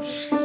Shh.